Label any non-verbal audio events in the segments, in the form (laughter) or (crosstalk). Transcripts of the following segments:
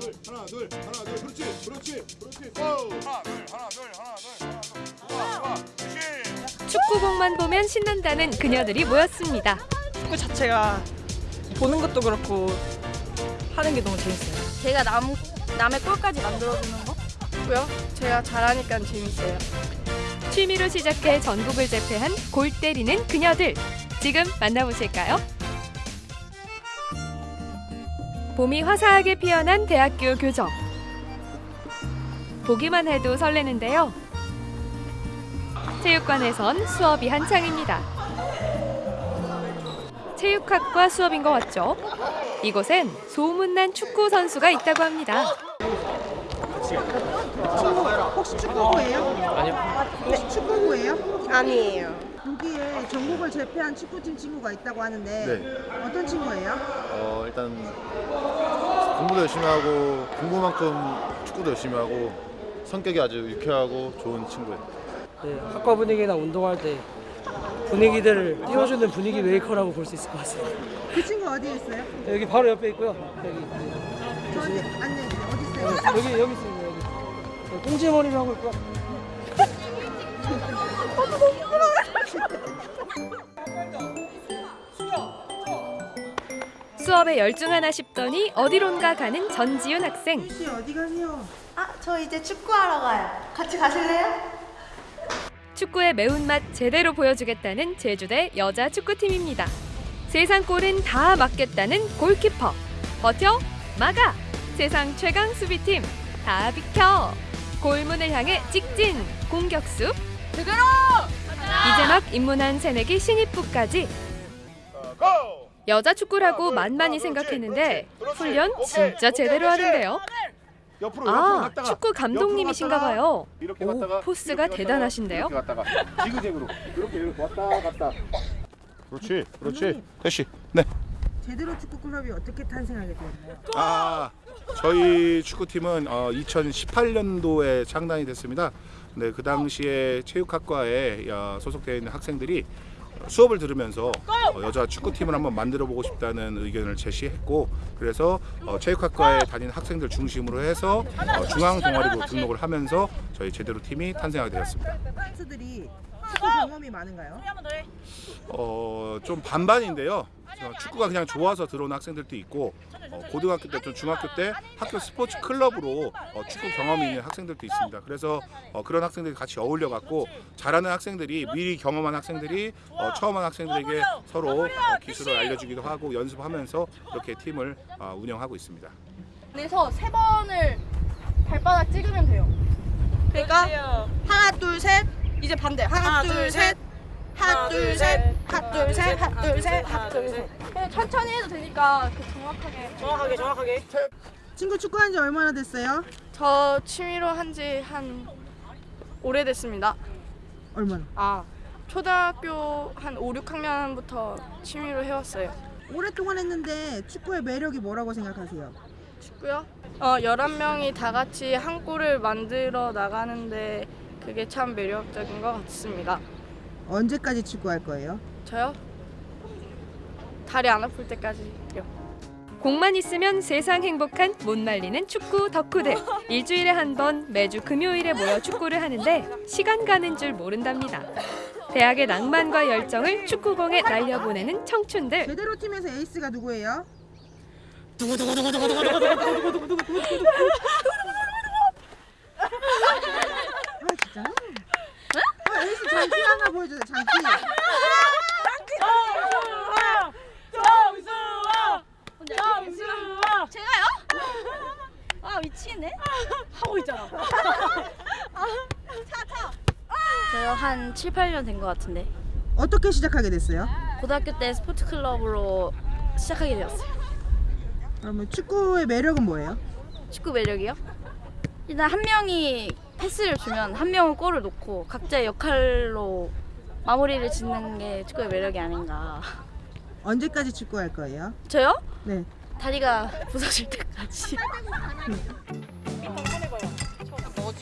둘 하나 둘 하나 둘 그렇지 그렇지 그렇지 오 하나 둘 하나 둘 하나 둘 하나 둘 좋아 좋아 그렇지 축구공만 보면 신난다는 그녀들이 모였습니다. 축구 자체가 보는 것도 그렇고 하는 게 너무 재밌어요. 제가 남, 남의 골까지 만들어주는 거? 고요 제가 잘하니까 재밌어요. 취미로 시작해 전국을 제패한 골 때리는 그녀들. 지금 만나보실까요? 봄이 화사하게 피어난 대학교 교정. 보기만 해도 설레는데요. 체육관에선 수업이 한창입니다. 체육학과 수업인 것 같죠? 이곳엔 소문난 축구 선수가 있다고 합니다. 혹시 축구부예요? 아니요. 혹시 축구부예요? 아니에요. 여기에 전국을 제패한 축구팀 친구가 있다고 하는데 네. 어떤 친구예요? 어, 일단 공부도 열심히 하고 공부만큼 축구도 열심히 하고 성격이 아주 유쾌하고 좋은 친구예요. 네, 학과 분위기나 운동할 때 분위기들을 띄워주는 분위기 메이커라고 볼 수 있을 것 같습니다. 그 친구 어디에 있어요? 여기 바로 옆에 있고요. 여기 저한테 앉아있어요. 어디 있어요? 여기 여기 있습니다. 여기 네, 꽁지머리를 하고 있고요. (laughs) 수업에 열중하나 싶더니 어디론가 가는 전지윤 학생. 씨 어디 가세요? 아, 저 이제 축구하러 가요. 같이 가실래요? 축구의 매운맛 제대로 보여주겠다는 제주대 여자 축구팀입니다. 세상 골은 다 막겠다는 골키퍼. 버텨, 막아. 세상 최강 수비팀 다 비켜. 골문을 향해 직진 공격수. 제대로. 이제 막 입문한 새내기 신입부까지 고 여자 축구라고 만만히 생각했는데 훈련 진짜 제대로 하는데요. 옆으로 옆으로 아, 갔다가 축구 감독님이신가 봐요. 이렇게 오, 갔다가 포스가 이렇게 갔다가, 대단하신데요. 이렇게 갔다가 지그재그로 이렇게 이렇게 왔다 갔다 그렇지 그렇지 대시 네 제대로 축구 클럽이 어떻게 탄생하게 되었나요? 아, 저희 축구팀은 어, 2018년도에 창단이 됐습니다. 네, 그 당시에 체육학과에 어, 소속되어 있는 학생들이 수업을 들으면서 어, 여자 축구팀을 한번 만들어 보고 싶다는 의견을 제시했고 그래서 어, 체육학과에 다니는 학생들 중심으로 해서 어, 중앙 동아리로 등록을 하면서 저희 제대로 팀이 탄생하게 되었습니다. 축구 경험이 많은가요? 어, 좀 반반인데요. 어, 축구가 그냥 좋아서 들어온 학생들도 있고 어, 고등학교 때또 중학교 때 학교 스포츠 클럽으로 어, 축구 경험이 있는 학생들도 있습니다. 그래서 어, 그런 학생들이 같이 어울려 갖고 잘하는 학생들이 미리 경험한 학생들이 어, 처음 한 학생들에게 서로 어, 기술을 알려주기도 하고 연습하면서 이렇게 팀을 어, 운영하고 있습니다. 그래서 세 번을 발바닥 찍으면 돼요. 그러니까 하나 둘 셋 이제 반대 하나, 둘셋 하나 둘셋 하나 둘셋 하나 둘셋 하나 둘 셋. 그냥 천천히 해도 되니까 그 정확하게. 정확하게 정확하게. 친구 축구한 지 얼마나 됐어요? 저 취미로 한 지 한 오래됐습니다. 얼마나? 아 초등학교 한 5, 6학년부터 취미로 해왔어요. 오랫동안 했는데 축구의 매력이 뭐라고 생각하세요? 축구요? 어 11명이 다 같이 한 골을 만들어 나가는데 그게 참 매력적인 것 같습니다. 언제까지 축구할 거예요? 저요? 다리 안 아플 때까지요. 공만 있으면 세상 행복한 못 말리는 축구 덕후들. 일주일에 한 번 매주 금요일에 모여 축구를 하는데 시간 가는 줄 모른답니다. 대학의 낭만과 열정을 축구공에 날려보내는 청춘들. 제대로 팀에서 에이스가 누구예요? (laughs) 아 진짜? 아 에이스 장기 하나 보여주세요 장기 아 미치네. 하고 있잖아. 저요 한 7, 8년 된 것 같은데 어떻게 시작하게 됐어요? 고등학교 때 스포츠 클럽으로 시작하게 되었어요. 그러면 축구의 매력은 뭐예요? 축구 매력이요? 일단 한 명이 패스를 주면 한 명은 골을 넣고 각자의 역할로 마무리를 짓는 게 축구의 매력이 아닌가. 언제까지 축구할 거예요? 저요? 네. 다리가 부서질 때까지.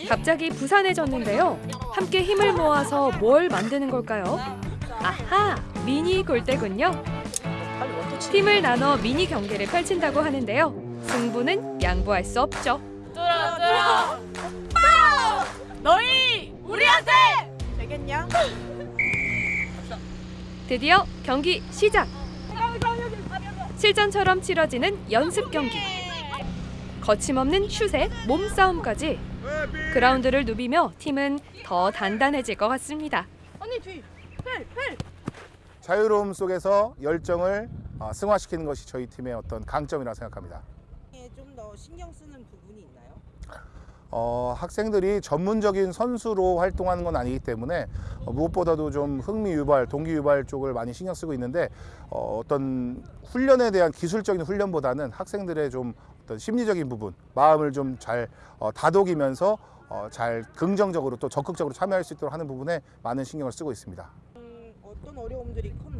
갑자기 부산해졌는데요. 함께 힘을 모아서 뭘 만드는 걸까요? 아하, 미니 골대군요. 팀을 나눠 미니 경기를 펼친다고 하는데요. 승부는 양보할 수 없죠. 너희 우리한테 되겠냐? 드디어 경기 시작. 실전처럼 치러지는 연습 경기. 거침없는 슛에 몸싸움까지 그라운드를 누비며 팀은 더 단단해질 것 같습니다. 언니 뒤. 자유로움 속에서 열정을 어, 승화시키는 것이 저희 팀의 어떤 강점이라고 생각합니다. 좀 더 신경 쓰는 부분이 있나요? 어, 학생들이 전문적인 선수로 활동하는 건 아니기 때문에 어, 무엇보다도 좀 흥미 유발, 동기 유발 쪽을 많이 신경 쓰고 있는데 어, 어떤 훈련에 대한 기술적인 훈련보다는 학생들의 좀 어떤 심리적인 부분, 마음을 좀 잘 어, 다독이면서 어, 잘 긍정적으로 또 적극적으로 참여할 수 있도록 하는 부분에 많은 신경을 쓰고 있습니다. 음, 어떤 어려움들이 컸나요?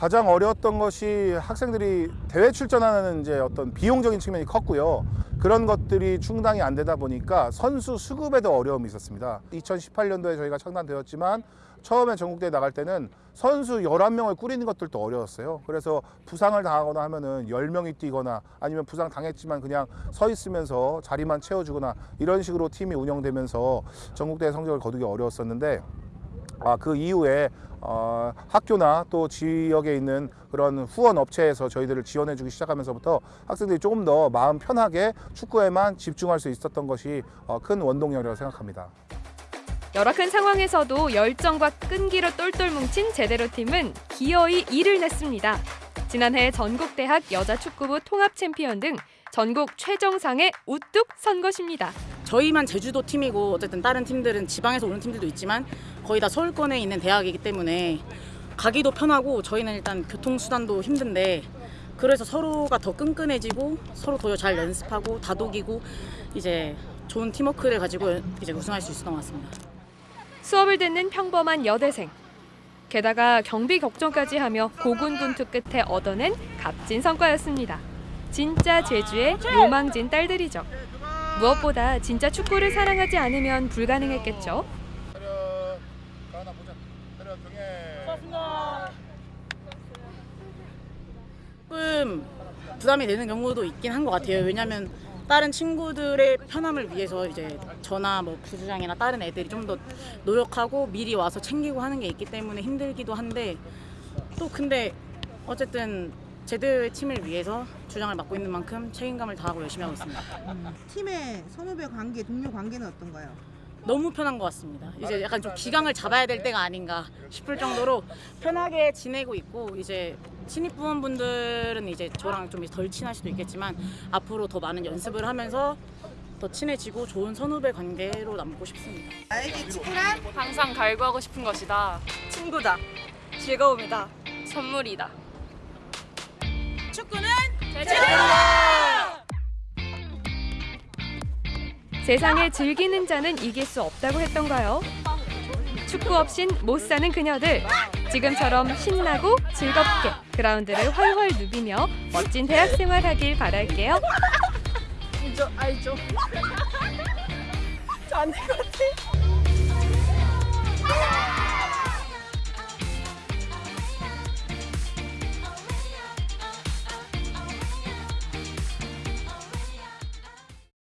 가장 어려웠던 것이 학생들이 대회 출전하는 이제 어떤 비용적인 측면이 컸고요. 그런 것들이 충당이 안 되다 보니까 선수 수급에도 어려움이 있었습니다. 2018년도에 저희가 창단되었지만 처음에 전국대회 나갈 때는 선수 11명을 꾸리는 것들도 어려웠어요. 그래서 부상을 당하거나 하면은 10명이 뛰거나 아니면 부상 당했지만 그냥 서 있으면서 자리만 채워주거나 이런 식으로 팀이 운영되면서 전국대회 성적을 거두기 어려웠었는데 아, 그 이후에 어, 학교나 또 지역에 있는 그런 후원 업체에서 저희들을 지원해 주기 시작하면서부터 학생들이 조금 더 마음 편하게 축구에만 집중할 수 있었던 것이 어, 큰 원동력이라고 생각합니다. 열악한 상황에서도 열정과 끈기로 똘똘 뭉친 제대로 팀은 기어이 이를 냈습니다. 지난해 전국대학 여자축구부 통합 챔피언 등 전국 최정상에 우뚝 선 것입니다. 저희만 제주도 팀이고 어쨌든 다른 팀들은 지방에서 오는 팀들도 있지만 거의 다 서울권에 있는 대학이기 때문에 가기도 편하고 저희는 일단 교통수단도 힘든데 그래서 서로가 더 끈끈해지고 서로 더 잘 연습하고 다독이고 이제 좋은 팀워크를 가지고 이제 우승할 수 있었던 것 같습니다. 수업을 듣는 평범한 여대생. 게다가 경비 격전까지 하며 고군분투 끝에 얻어낸 값진 성과였습니다. 진짜 제주의 요망진 딸들이죠. 무엇보다 진짜 축구를 사랑하지 않으면 불가능했겠죠. 조금 부담이 되는 경우도 있긴 한 것 같아요. 왜냐하면 다른 친구들의 편함을 위해서 이제 저나 뭐 부주장이나 다른 애들이 좀 더 노력하고 미리 와서 챙기고 하는 게 있기 때문에 힘들기도 한데 또 근데 어쨌든 제대의 팀을 위해서 주장을 맡고 있는 만큼 책임감을 다하고 열심히 하고 있습니다. 팀의 선후배 관계, 동료 관계는 어떤가요? 너무 편한 것 같습니다. 이제 약간 좀 기강을 잡아야 될 때가 아닌가 싶을 정도로 편하게 지내고 있고 이제 신입 부원분들은 이제 저랑 좀 덜 친할 수도 있겠지만 앞으로 더 많은 연습을 하면서 더 친해지고 좋은 선후배 관계로 남고 싶습니다. 나에게 축구란 항상 갈구하고 싶은 것이다. 친구다. 즐거움이다. 선물이다. 세상에 즐기는 자는 이길 수 없다고 했던가요? 축구 없인 못 사는 그녀들. 지금처럼 신나고 즐겁게 그라운드를 활활 누비며 멋진 대학 생활 하길 바랄게요. 알죠, 알죠. (laughs) 저안될것 같아.